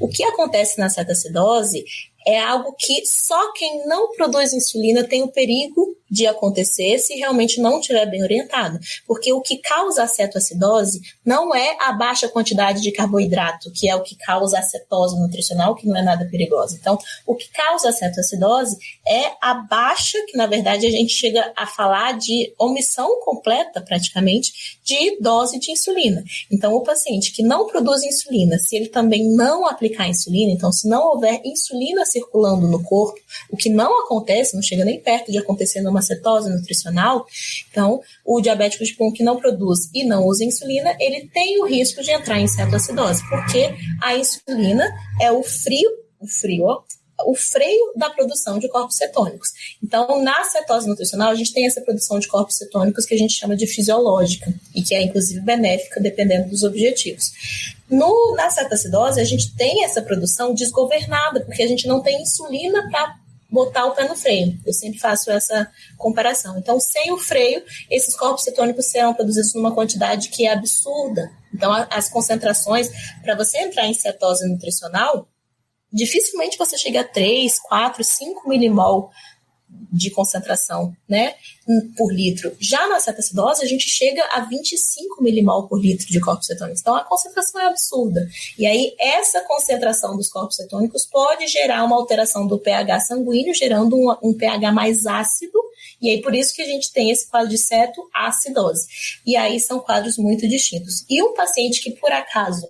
O que acontece na cetacidose é algo que só quem não produz insulina tem o perigo de acontecer se realmente não estiver bem orientado. Porque o que causa a cetoacidose não é a baixa quantidade de carboidrato, que é o que causa a cetose nutricional, que não é nada perigosa. Então, o que causa a cetoacidose é a baixa, que na verdade a gente chega a falar de omissão completa, praticamente, de dose de insulina. Então, o paciente que não produz insulina, se ele também não aplicar insulina, então se não houver insulina circulando no corpo, o que não acontece, não chega nem perto de acontecer numa cetose nutricional, então o diabético tipo 1 que não produz e não usa insulina, ele tem o risco de entrar em cetoacidose, porque a insulina é o frio, o frio, o freio da produção de corpos cetônicos. Então, na cetose nutricional, a gente tem essa produção de corpos cetônicos que a gente chama de fisiológica e que é inclusive benéfica dependendo dos objetivos. No, na cetoacidose, a gente tem essa produção desgovernada, porque a gente não tem insulina para botar o pé no freio. Eu sempre faço essa comparação. Então, sem o freio, esses corpos cetônicos serão produzidos numa quantidade que é absurda. Então, as concentrações, para você entrar em cetose nutricional, dificilmente você chega a 3, 4, 5 milimol de concentração, né, por litro. Já na cetacidose, a gente chega a 25 milimol por litro de corpos cetônicos. Então, a concentração é absurda. E aí, essa concentração dos corpos cetônicos pode gerar uma alteração do pH sanguíneo, gerando um, um pH mais ácido, e aí, por isso que a gente tem esse quadro de cetoacidose. E aí, são quadros muito distintos. E um paciente que, por acaso,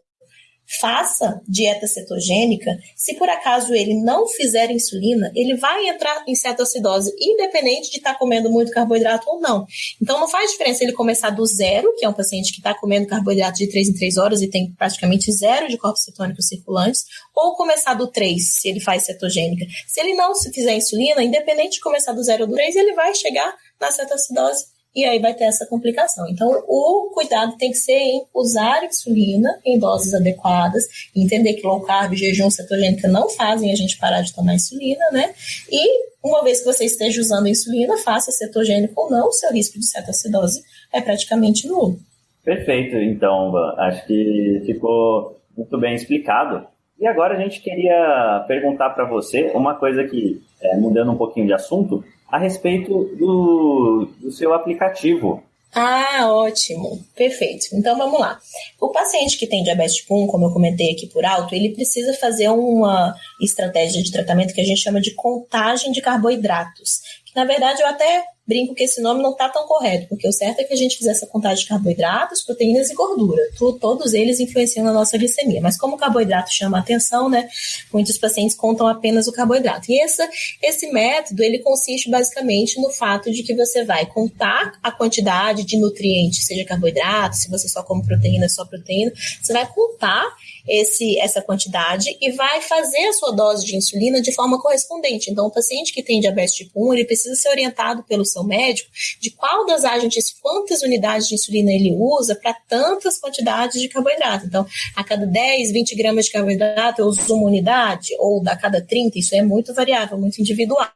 faça dieta cetogênica, se por acaso ele não fizer insulina, ele vai entrar em cetoacidose, independente de estar tá comendo muito carboidrato ou não. Então não faz diferença ele começar do zero, que é um paciente que está comendo carboidrato de 3 em 3 horas e tem praticamente zero de corpos cetônicos circulantes, ou começar do 3, se ele faz cetogênica. Se ele não se fizer insulina, independente de começar do zero ou do 3, ele vai chegar na cetoacidose e aí vai ter essa complicação. Então, o cuidado tem que ser em usar insulina em doses adequadas, entender que low carb jejum cetogênica não fazem a gente parar de tomar insulina, né? E uma vez que você esteja usando insulina, faça cetogênico ou não, o seu risco de cetoacidose é praticamente nulo. Perfeito, então, acho que ficou muito bem explicado. E agora a gente queria perguntar para você uma coisa que, é, mudando um pouquinho de assunto, a respeito do, do seu aplicativo. Ah, ótimo. Perfeito. Então vamos lá. O paciente que tem diabetes tipo 1, como eu comentei aqui por alto, ele precisa fazer uma estratégia de tratamento que a gente chama de contagem de carboidratos. Que na verdade eu até brinco que esse nome não está tão correto, porque o certo é que a gente fizesse a contagem de carboidratos, proteínas e gordura. todos eles influenciam na nossa glicemia. Mas como o carboidrato chama a atenção, né? Muitos pacientes contam apenas o carboidrato. E essa, esse método, ele consiste basicamente no fato de que você vai contar a quantidade de nutrientes, seja carboidrato, se você só come proteína, só proteína, você vai contar esse, essa quantidade e vai fazer a sua dose de insulina de forma correspondente. Então, o paciente que tem diabetes tipo 1, ele precisa ser orientado pelo seu médico de qual das agentes, quantas unidades de insulina ele usa para tantas quantidades de carboidrato. Então, a cada 10, 20 gramas de carboidrato eu uso uma unidade, ou a cada 30, isso é muito variável, muito individual.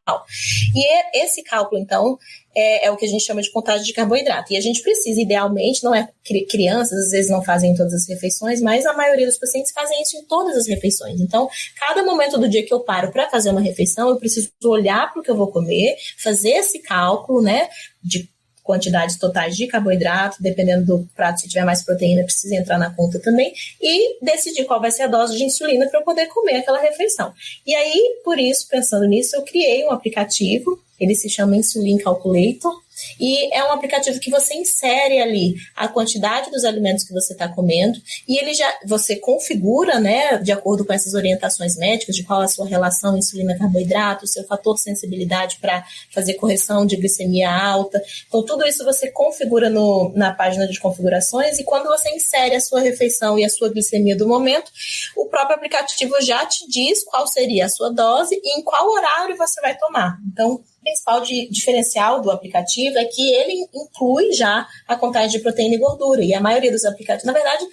E esse cálculo, então, é, é, o que a gente chama de contagem de carboidrato. E a gente precisa, idealmente, não é crianças, às vezes não fazem em todas as refeições, mas a maioria dos pacientes fazem isso em todas as refeições. Então, cada momento do dia que eu paro para fazer uma refeição, eu preciso olhar para o que eu vou comer, fazer esse cálculo, né, de quantidades totais de carboidrato, dependendo do prato, se tiver mais proteína, precisa entrar na conta também, e decidir qual vai ser a dose de insulina para eu poder comer aquela refeição. E aí, por isso, pensando nisso, eu criei um aplicativo ele se chama Insulin Calculator. E é um aplicativo que você insere ali a quantidade dos alimentos que você está comendo e ele já você configura, né, de acordo com essas orientações médicas, de qual a sua relação insulina-carboidrato, seu fator sensibilidade para fazer correção de glicemia alta. Então, tudo isso você configura no, na página de configurações e quando você insere a sua refeição e a sua glicemia do momento, o próprio aplicativo já te diz qual seria a sua dose e em qual horário você vai tomar. Então, principal de, diferencial do aplicativo é que ele inclui já a contagem de proteína e gordura. E a maioria dos aplicativos, na verdade,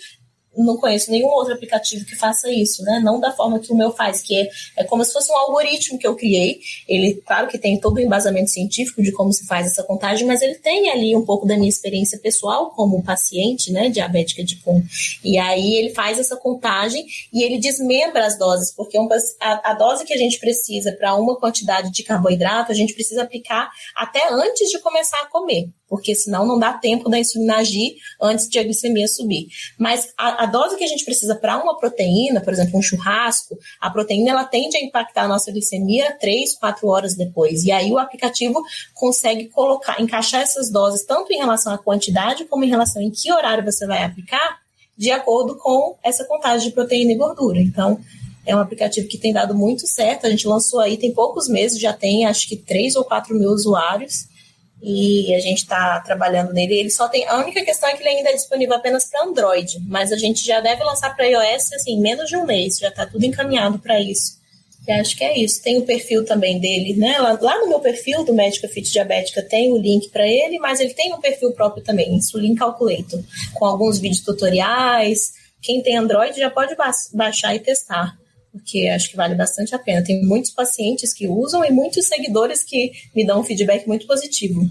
não conheço nenhum outro aplicativo que faça isso, né? Não da forma que o meu faz, que é, é como se fosse um algoritmo que eu criei. Ele, claro que tem todo o embasamento científico de como se faz essa contagem, mas ele tem ali um pouco da minha experiência pessoal como paciente, né, diabética de tipo 1. E aí ele faz essa contagem e ele desmembra as doses, porque a, a dose que a gente precisa para uma quantidade de carboidrato, a gente precisa aplicar até antes de começar a comer porque senão não dá tempo da insulina agir antes de a glicemia subir. Mas a, a dose que a gente precisa para uma proteína, por exemplo, um churrasco, a proteína ela tende a impactar a nossa glicemia 3, 4 horas depois. E aí o aplicativo consegue colocar, encaixar essas doses tanto em relação à quantidade como em relação em que horário você vai aplicar, de acordo com essa contagem de proteína e gordura. Então, é um aplicativo que tem dado muito certo. A gente lançou aí tem poucos meses, já tem acho que 3 ou 4 mil usuários e a gente está trabalhando nele. Ele só tem a única questão é que ele ainda é disponível apenas para Android, mas a gente já deve lançar para iOS assim menos de um mês, já está tudo encaminhado para isso. E acho que é isso. Tem o perfil também dele, né? Lá, lá no meu perfil do Médica Fit Diabética tem o link para ele, mas ele tem um perfil próprio também, Insulin Calculator, com alguns vídeos tutoriais. Quem tem Android já pode ba baixar e testar porque acho que vale bastante a pena. Tem muitos pacientes que usam e muitos seguidores que me dão um feedback muito positivo.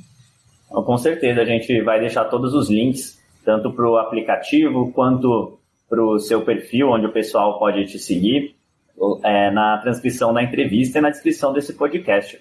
Com certeza, a gente vai deixar todos os links, tanto para o aplicativo quanto para o seu perfil, onde o pessoal pode te seguir, é, na transcrição da entrevista e na descrição desse podcast.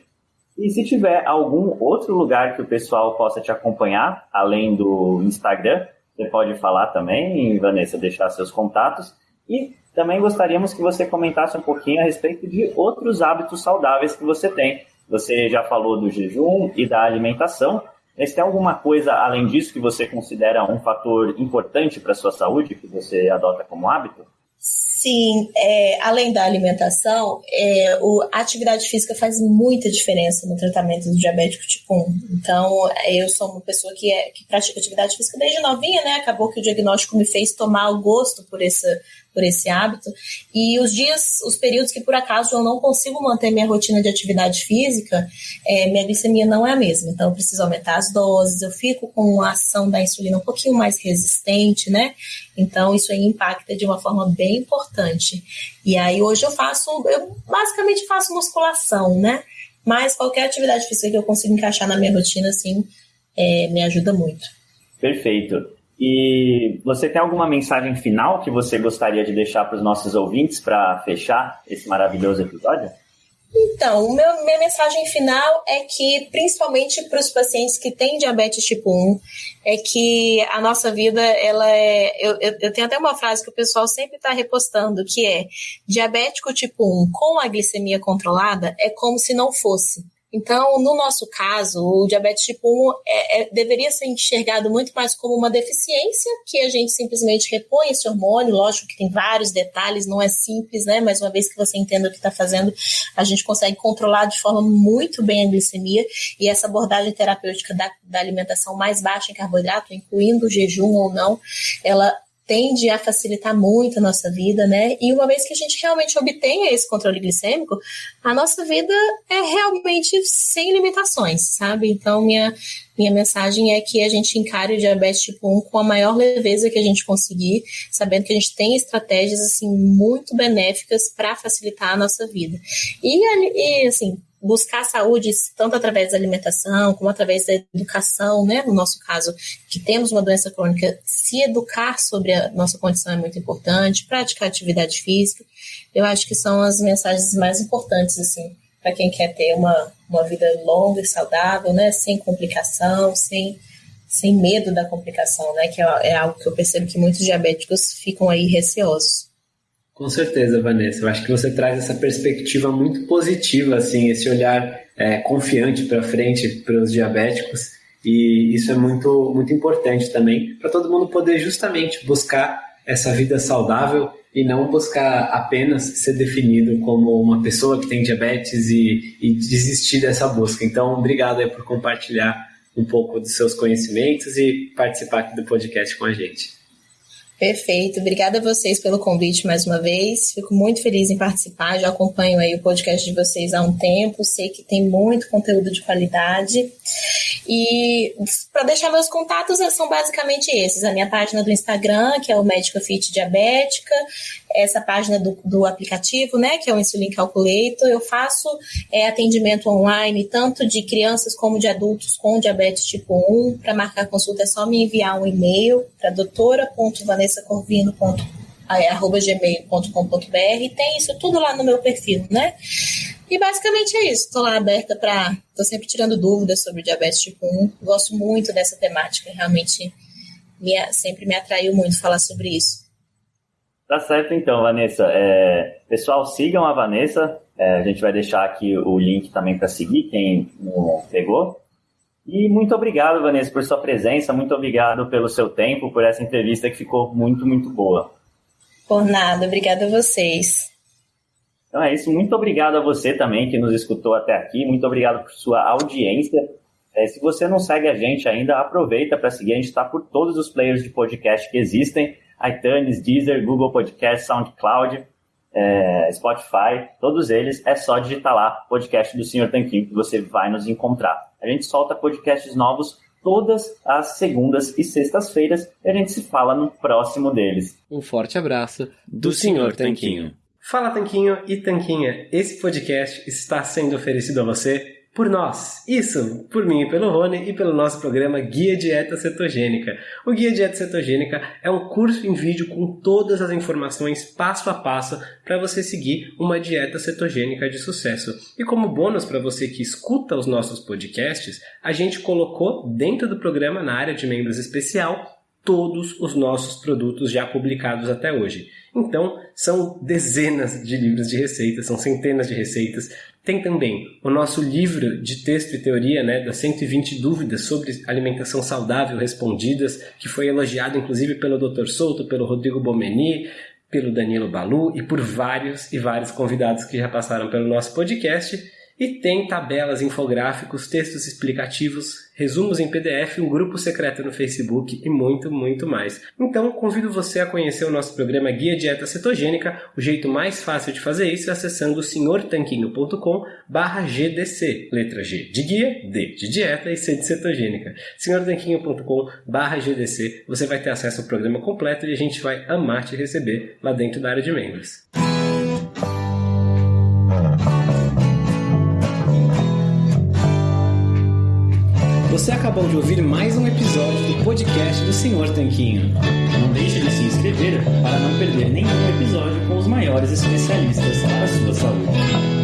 E se tiver algum outro lugar que o pessoal possa te acompanhar, além do Instagram, você pode falar também, Vanessa, deixar seus contatos. E também gostaríamos que você comentasse um pouquinho a respeito de outros hábitos saudáveis que você tem. Você já falou do jejum e da alimentação, mas tem alguma coisa além disso que você considera um fator importante para a sua saúde, que você adota como hábito? Sim, é, além da alimentação, é, o, a atividade física faz muita diferença no tratamento do diabético tipo 1. Então, eu sou uma pessoa que, é, que pratica atividade física desde novinha, né? Acabou que o diagnóstico me fez tomar o gosto por essa por esse hábito. E os dias, os períodos que por acaso eu não consigo manter minha rotina de atividade física, é, minha glicemia não é a mesma. Então eu preciso aumentar as doses, eu fico com a ação da insulina um pouquinho mais resistente, né? Então isso aí impacta de uma forma bem importante. E aí hoje eu faço, eu basicamente faço musculação, né? Mas qualquer atividade física que eu consiga encaixar na minha rotina, assim, é, me ajuda muito. Perfeito. E você tem alguma mensagem final que você gostaria de deixar para os nossos ouvintes para fechar esse maravilhoso episódio? Então, meu, minha mensagem final é que, principalmente para os pacientes que têm diabetes tipo 1, é que a nossa vida, ela é. Eu, eu, eu tenho até uma frase que o pessoal sempre está repostando, que é: diabético tipo 1 com a glicemia controlada é como se não fosse. Então, no nosso caso, o diabetes tipo 1 é, é, deveria ser enxergado muito mais como uma deficiência, que a gente simplesmente repõe esse hormônio. Lógico que tem vários detalhes, não é simples, né? Mas uma vez que você entenda o que está fazendo, a gente consegue controlar de forma muito bem a glicemia. E essa abordagem terapêutica da, da alimentação mais baixa em carboidrato, incluindo o jejum ou não, ela tende a facilitar muito a nossa vida, né? E uma vez que a gente realmente obtenha esse controle glicêmico, a nossa vida é realmente sem limitações, sabe? Então, minha, minha mensagem é que a gente encare o diabetes tipo 1 com a maior leveza que a gente conseguir, sabendo que a gente tem estratégias, assim, muito benéficas para facilitar a nossa vida. E, e assim, buscar saúde tanto através da alimentação como através da educação, né? No nosso caso, que temos uma doença crônica, se educar sobre a nossa condição é muito importante, praticar atividade física. Eu acho que são as mensagens mais importantes, assim, para quem quer ter uma, uma vida longa e saudável, né? Sem complicação, sem, sem medo da complicação, né? Que é, é algo que eu percebo que muitos diabéticos ficam aí receosos. Com certeza, Vanessa. Eu acho que você traz essa perspectiva muito positiva, assim, esse olhar é, confiante para frente para os diabéticos. E isso é muito, muito importante também para todo mundo poder justamente buscar essa vida saudável e não buscar apenas ser definido como uma pessoa que tem diabetes e, e desistir dessa busca. Então, obrigado aí por compartilhar um pouco dos seus conhecimentos e participar aqui do podcast com a gente. Perfeito. Obrigada a vocês pelo convite mais uma vez. Fico muito feliz em participar. Já acompanho aí o podcast de vocês há um tempo. Sei que tem muito conteúdo de qualidade. E para deixar meus contatos são basicamente esses: a minha página do Instagram, que é o Médica Fit Diabética, essa página do, do aplicativo, né, que é o Insulin Calculator. Eu faço é, atendimento online, tanto de crianças como de adultos com diabetes tipo 1. Para marcar consulta é só me enviar um e-mail para doutora.vanessacorvino.gmail.com.br. Tem isso tudo lá no meu perfil, né? E basicamente é isso. Estou lá aberta para. Estou sempre tirando dúvidas sobre diabetes tipo 1. Gosto muito dessa temática. Realmente me, sempre me atraiu muito falar sobre isso. Tá certo então, Vanessa. É, pessoal, sigam a Vanessa. É, a gente vai deixar aqui o link também para seguir, quem não pegou. E muito obrigado, Vanessa, por sua presença. Muito obrigado pelo seu tempo, por essa entrevista que ficou muito, muito boa. Por nada, obrigada a vocês. Então é isso. Muito obrigado a você também que nos escutou até aqui. Muito obrigado por sua audiência. É, se você não segue a gente ainda, aproveita para seguir. A gente está por todos os players de podcast que existem: iTunes, Deezer, Google Podcast, SoundCloud, é, Spotify, todos eles. É só digitar lá podcast do Senhor Tanquinho que você vai nos encontrar. A gente solta podcasts novos todas as segundas e sextas-feiras e a gente se fala no próximo deles. Um forte abraço do, do Senhor Tanquinho. Fala Tanquinho e Tanquinha, esse podcast está sendo oferecido a você por nós. Isso, por mim e pelo Rony e pelo nosso programa Guia Dieta Cetogênica. O Guia Dieta Cetogênica é um curso em vídeo com todas as informações passo a passo para você seguir uma dieta cetogênica de sucesso. E como bônus para você que escuta os nossos podcasts, a gente colocou dentro do programa na área de membros especial todos os nossos produtos já publicados até hoje. Então, são dezenas de livros de receitas, são centenas de receitas. Tem também o nosso livro de texto e teoria, né, das 120 dúvidas sobre alimentação saudável respondidas, que foi elogiado inclusive pelo Dr. Souto, pelo Rodrigo Bomeni, pelo Danilo Balu e por vários e vários convidados que já passaram pelo nosso podcast. E tem tabelas, infográficos, textos explicativos, resumos em PDF, um grupo secreto no Facebook e muito, muito mais. Então, convido você a conhecer o nosso programa Guia Dieta Cetogênica. O jeito mais fácil de fazer isso é acessando senhortanquinho.com GDC. Letra G de guia, D de dieta e C de cetogênica. senhortanquinho.com GDC. Você vai ter acesso ao programa completo e a gente vai amar te receber lá dentro da área de membros. Você acabou de ouvir mais um episódio do podcast do Senhor Tanquinho. Não deixe de se inscrever para não perder nenhum episódio com os maiores especialistas para a sua saúde.